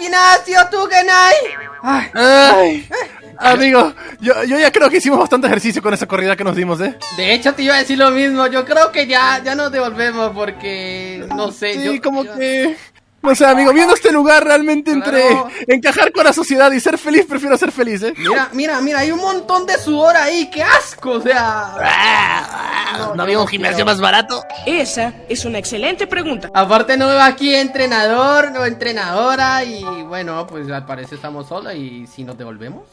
gimnasio, tú, Genai. Ay, Ay, amigo, yo, yo ya creo que hicimos bastante ejercicio con esa corrida que nos dimos, ¿eh? de hecho, te iba a decir lo mismo. Yo creo que ya, ya nos devolvemos porque, no sé, Sí, yo... como yo- que... No sé, amigo, viendo este lugar realmente entre Claro. encajar con la sociedad y ser feliz, prefiero ser feliz, ¿eh? Mira, mira, mira, hay un montón de sudor ahí, qué asco, o sea... Ah, ¿No había un gimnasio más barato? Esa es una excelente pregunta. Aparte no veo aquí entrenador, no entrenadora y bueno, pues al parecer estamos solos y si nos devolvemos.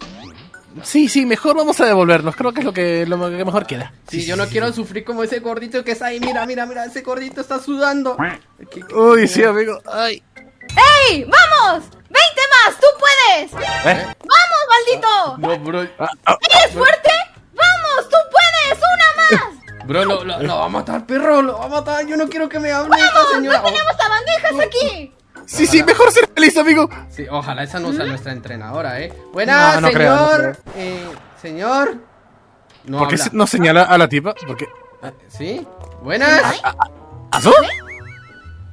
Sí, sí, mejor vamos a devolvernos, creo que es lo que, lo que mejor queda. Sí, yo no quiero sufrir como ese gordito que está ahí, mira, mira, mira, ese gordito está sudando. ¿Qué- qué- Uy, sí, amigo. Ay. ¡Ey! ¡Vamos! ¡20 más! ¡Tú puedes! ¿Eh? ¡Vamos, maldito! No, bro, ¿Eres fuerte? ¡Vamos! ¡Tú puedes! ¡Una más! bro, lo, lo- lo va a matar, perro, lo va a matar. Yo no quiero que me hable esta señora. ¡No tenemos a bandejas aquí! Sí, sí, mejor ser feliz, amigo. Sí, ojalá esa no sea nuestra entrenadora, eh. Buenas, No, no creo, no señor. Eh, señor. No ¿Por qué habla. no señala a la tipa? ¿Por qué? Ah, ¿Sí? Buenas. ¿Azul?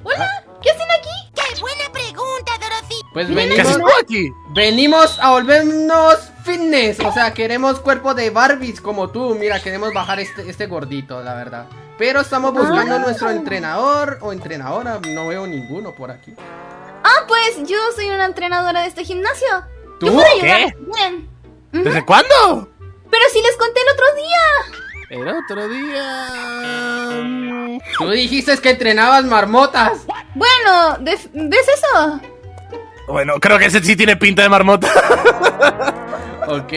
¿Hola? ¿Qué hacen aquí? ¡Qué buena pregunta, Dorothy! Pues ¿Qué venimos. haces tú aquí? Venimos a volvernos fitness, o sea, queremos cuerpo de Barbies como tú. Mira, queremos bajar este, este gordito, la verdad. Pero estamos buscando Ah. nuestro entrenador o entrenadora. No veo ninguno por aquí. Ah, pues yo soy una entrenadora de este gimnasio. ¿Tú? Yo puedo ¿Qué? ¿Desde cuándo? Pero si les conté el otro día. El otro día... Tú dijiste que entrenabas marmotas. Bueno, ¿de- ¿ves eso? Bueno, creo que ese sí tiene pinta de marmota. Ok,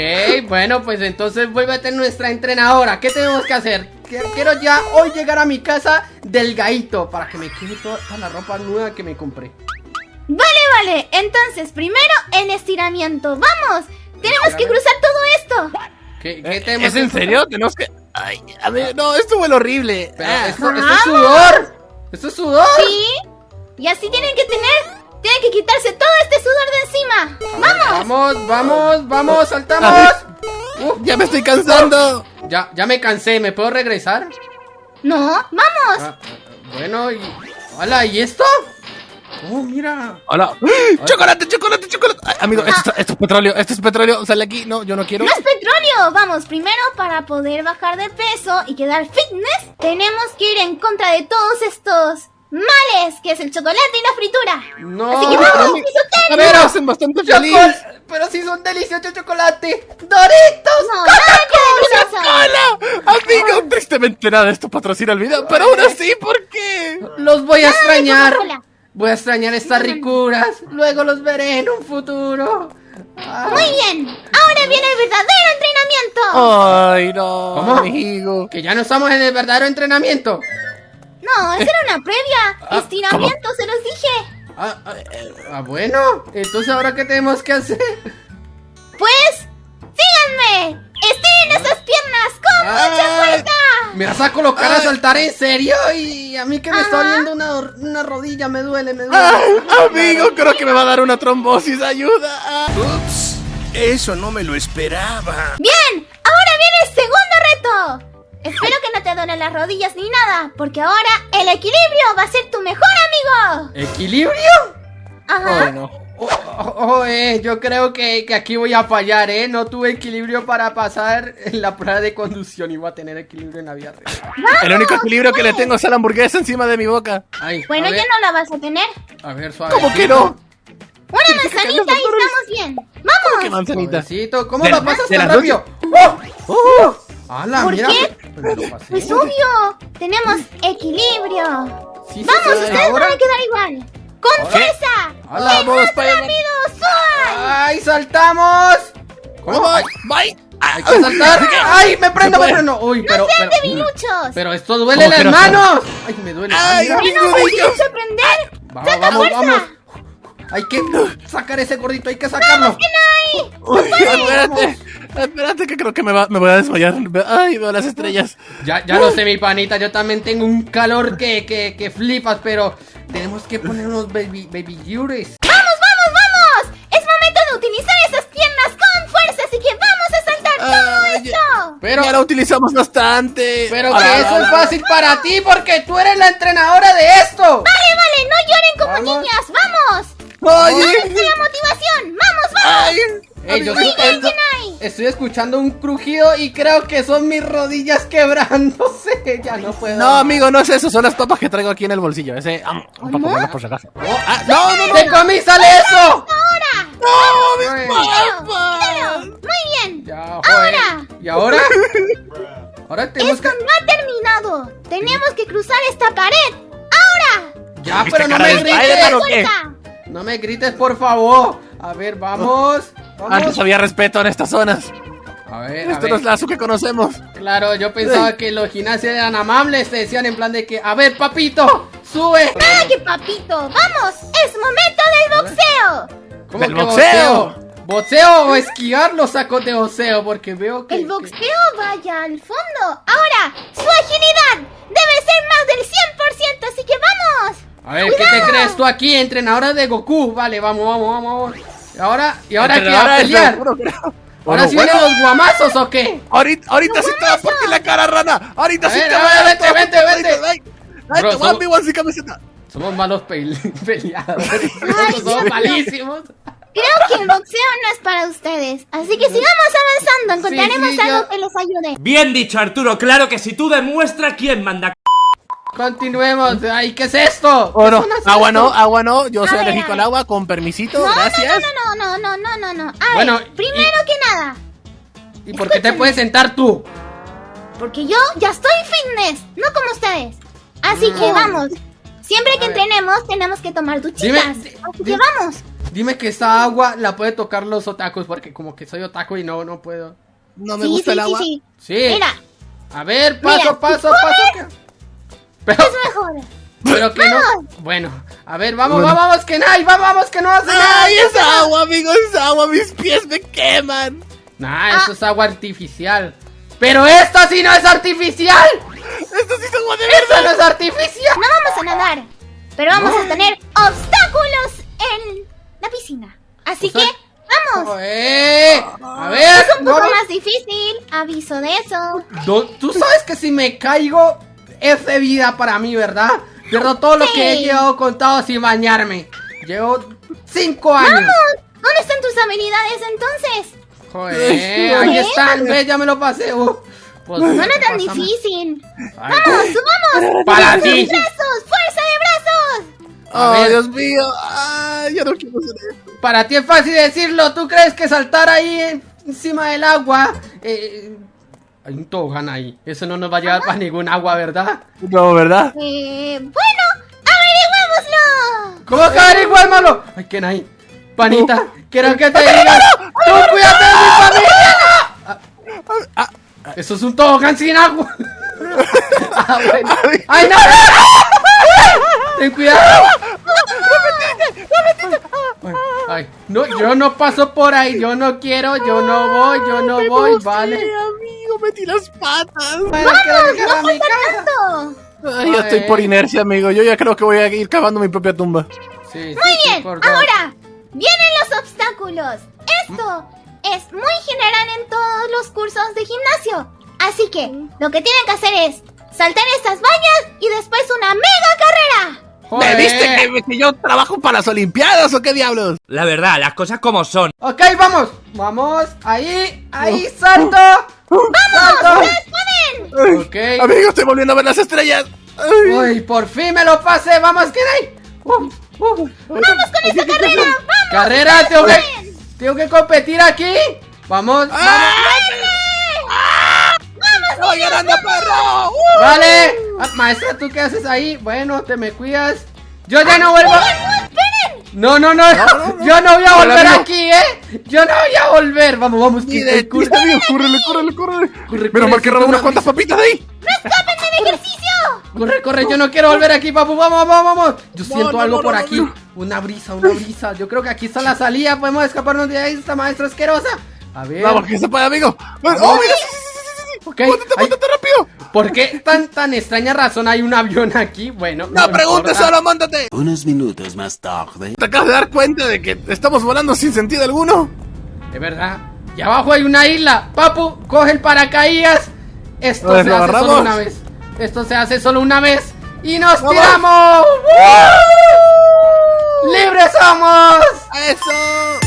bueno, pues entonces vuélvete nuestra entrenadora. ¿Qué tenemos que hacer? Quiero quiero ya hoy llegar a mi casa delgadito para que me quede toda, toda la ropa nueva que me compré. Vale, vale. Entonces, primero en estiramiento. ¡Vamos! Tenemos que cruzar todo esto. ¿Qué, qué tenemos ¿Es en serio? Tenemos que... Ay, a ver, no, esto huele horrible. Pero Ah. esto, esto es sudor. Esto es sudor. Sí. Y así tienen que tener. Tienen que quitarse todo este sudor de encima. ¡Vamos! Vamos, vamos, vamos, saltamos. Uh, Ya me estoy cansando. Ya, ya me cansé, ¿me puedo regresar? No, vamos. Ah, bueno, y. Hola, ¿y esto? Oh, mira. Hola. ¡Chocolate, chocolate, chocolate! Ay, amigo, esto, esto es petróleo, esto es petróleo. Sale aquí. No, yo no quiero. No es petróleo. Vamos, primero para poder bajar de peso y quedar fitness, tenemos que ir en contra de todos estos males, que es el chocolate y la fritura. No. Así que vamos, pisoteros. A ver, hacen bastante feliz. Chocol- pero si son deliciosos chocolate. ¡Doritos! No. ¡Hola! Amigo, tristemente nada de esto patrocina el video, pero aún así, ¿por qué? Los voy a extrañar. Coca-Cola. Voy a extrañar estas ricuras. Luego los veré en un futuro. Ah, Muy bien. Ahora viene el verdadero entrenamiento. Ay, no, ¿Cómo? amigo. que ya no estamos en el verdadero entrenamiento. No, esa era una previa. Ah, Estiramiento, se los dije. Ah, ah, ah, bueno. Entonces, ¿ahora qué tenemos que hacer? Pues, síganme. Estiren esas piernas con mucha Ay, fuerza. ¿Me vas a colocar a saltar en serio? Y a mí que me está doliendo una, una rodilla, me duele, me duele. Ay, amigo, creo que me va a dar una trombosis. Ayuda. Ah. Ups, eso no me lo esperaba. Bien, ahora viene el segundo reto. Espero que no te duelen las rodillas ni nada, porque ahora el equilibrio va a ser tu mejor amigo. ¿Equilibrio? Ajá. Bueno. Oh, oh, oh, eh, yo creo que, que aquí voy a fallar, ¿eh? No tuve equilibrio para pasar en la prueba de conducción y voy a tener equilibrio en la vida real. El único equilibrio que le tengo es a la hamburguesa encima de mi boca. Ay, Bueno, ya no la vas a tener. A ver, suave. ¿Cómo que no? Una manzanita y estamos bien. ¡Vamos! ¿Qué manzanita? Suavecito, ¿Cómo De- lo pasas tan rápido? ¡Oh! ¡Oh! ¡Hala, ¿Por mira! qué? Pues pasé. Pues obvio, tenemos equilibrio. Sí, sí, Vamos, ustedes ahora. van a quedar igual. ¡Con fuerza! ¡Hala, Vamos. ¡Rápido, suban! ¡Ay, saltamos! ¿Cómo? Voy, Ay, voy. Hay que saltar. ¡Ay, me prendo, me prendo! ¡Uy, pero, pero, ¡De minuchos! pero esto duele ¿Cómo las no manos! ¡Ay, me duele! Ay, nudillos. tienes que aprender. Vamos, ¡Saca vamos, fuerza! vamos. Hay que sacar ese gordito, hay que sacarlo. Uy, espérate, espérate que creo que me, va, me voy a desmayar. Ay, veo las estrellas. Ya, ya lo sé, mi panita, yo también tengo un calor que, que, que flipas, pero tenemos que poner unos baby, baby yures. ¡Vamos, vamos, vamos! Es momento de utilizar esas piernas con fuerza, así que vamos a saltar todo Ay, esto. Pero, ya la utilizamos bastante. pero Ala, que eso es fácil para ti porque tú eres la entrenadora de esto. Vale, vale, no lloren como Vamos. niñas, vamos. Oye, Voy a Ey, yo Amigo, estoy, estoy escuchando un crujido y creo que son mis rodillas quebrándose. Ya no puedo. No, amigo, no es eso, son las papas que traigo aquí en el bolsillo. Ese, ah, para comerlas por si acaso. Ah, no, no, no. ¡De comí sale eso! ¡No, Ay, mis papas! Muy bien. Ya. Ahora. ¿Y ahora? Ahora tenemos Esto que. no ha terminado. Tenemos que cruzar esta pared. Ahora. Ya, ¿Viste pero no me grites. No me grites, por favor. A ver, vamos. Antes había respeto en estas zonas. A ver, a Esto no es ver. la Azu que conocemos. Claro, yo pensaba que los gimnasios eran amables. Te decían en plan de que, a ver, papito, sube. ¡Ay, papito! ¡Vamos! ¡Es momento del boxeo! ¿Cómo ¡Del que boxeo! ¿Boxeo o esquivar los sacos de boxeo? Porque veo que. El que- boxeo vaya al fondo. Ahora, su agilidad debe ser más del 100%, así que vamos. A ver, ¿qué te crees tú aquí, entrenadora de Goku? Vale, vamos, vamos, vamos, vamos. ¿Y ahora, ¿y ahora qué? ¿A pelear? creo. ¿Ahora Bueno, sí bueno, vienen los guamazos o qué? Ahorita, ahorita sí te va a partir la cara, rana. Ahorita A sí ver, te a va a vete, vete, vete. Ay, ay, voy a somos- mi camiseta. Somos malos pe- peleadores. Nosotros somos malísimos. Creo que el boxeo no es para ustedes. Así que sigamos avanzando. Encontraremos Sí, sí, algo yo- que les ayude. Bien dicho, Arturo. Claro que si tú demuestras quién manda. Continuemos. Ay, ¿qué es esto? Oh, ¿Qué no. son las Agua no, agua no. Yo soy alérgico al agua. Con permisito, No, gracias. no, no, no, no, no, no, no. A Bueno, ver, primero que nada, ¿Y por qué te puedes sentar tú? porque yo ya estoy fitness, no como ustedes. Así que vamos. Siempre que entrenemos tenemos que tomar Dime, duchitas. di- Así que vamos. Dime que esta agua la puede tocar los otakus porque como que soy otaku y no, no puedo. No me sí, gusta sí, el agua. sí, Sí. sí. Mira, A ver, paso, Mira, paso, paso. Pero, es mejor. pero que no. Bueno, a ver, vamos, vamos, vamos, que no, vamos, vamos, que no hace nada. Ay, es agua, amigo, es agua. Mis pies me queman. Nah, Ah. eso es agua artificial. Pero esta sí no es artificial. Esto sí es agua de verdad. no es artificial. No vamos a nadar, pero vamos a tener obstáculos en la piscina. Así que, vamos. Eh, a ver, Es un poco más difícil, aviso de eso. Tú sabes que si me caigo es de vida para mí, ¿verdad? Pierdo todo lo que he llevado contado sin bañarme. Llevo cinco años. ¡Vamos! ¿Dónde están tus habilidades entonces? Joder, ahí están, ve, ya me lo pasé. uh. Pues, No era tan difícil. Ay, ¡Vamos, subamos! Para ti. ¡Brazos! ¡Fuerza de brazos! Ver. Dios mío. Ay, ya no quiero hacer esto. Para ti es fácil decirlo. ¿Tú crees que saltar ahí encima del agua? eh, hay un tobogán ahí. Eso no nos va a llevar para ningún agua, ¿verdad? No, ¿verdad? Eh, bueno, averigüémoslo. ¿Cómo que averiguármelo? Ay, ¿quién ahí? Panita, quiero que te diga. ¡Tú cuídate de mi familia! Ah, ah, eso es un tobogán sin agua. Ah, bueno. ¡Ay, no! ¡Ten cuidado! Ay, ay, no, yo no paso por ahí, yo no quiero, yo no voy, yo no voy, vale. Metí las patas. A mi casa. Tanto. Ay, yo estoy por inercia, amigo. Yo ya creo que voy a ir cavando mi propia tumba. Sí, Muy sí, bien, ahora vienen los obstáculos. Esto es muy general en todos los cursos de gimnasio. Así que lo que tienen que hacer es saltar estas vallas y después una mega carrera. ¿Me Joder. viste que, que yo trabajo para las Olimpiadas o qué diablos? La verdad, las cosas como son. Ok, vamos, vamos, ahí, ahí, salto. ¡Vamos! ¡Ustedes pueden! Ok. Amigo, estoy volviendo a ver las estrellas. Ay. Uy, por fin me lo pasé, vamos, ¿quién hay? Uh, uh. ¡Vamos con esta carrera! ¡Vamos! Carrera, tengo que, tengo que competir aquí. Vamos, vamos. ¡Estoy ganando, perro! ¡Uh! Vale. Ah, maestra, ¿tú qué haces ahí? Bueno, te me cuidas. Yo ya no vuelvo. No, no, no, yo no voy a volver amigo. aquí, ¿eh? Yo no voy a volver. Vamos, vamos, que amigo. Córrele, córrele, córrele. Corre, Menos corre, mal que siento unas una cuantas papitas de ahí. ¡Escapen del ejercicio! Corre, corre, yo no quiero volver aquí, papu. Vamos, vamos, vamos. Yo siento no, algo no, por no, aquí. no. Una brisa, una brisa. Yo creo que aquí está la salida. Podemos escaparnos de ahí, esta maestra asquerosa. A ver. Vamos, que se puede, amigo. ¡Oh, mira! Ok, ¡Móntate, ay. móntate rápido! ¿Por qué tan, tan extraña razón hay un avión aquí? Bueno, No preguntes, importa. solo móntate. Unos minutos más tarde. ¿Te acabas de dar cuenta de que estamos volando sin sentido alguno? De verdad. Y abajo hay una isla. Papu, coge el paracaídas. Esto se ¿lo hace agarramos? solo una vez. Esto se hace solo una vez. Y nos ¡Vamos! tiramos. ¡Woo! ¡Libres somos! ¡Eso!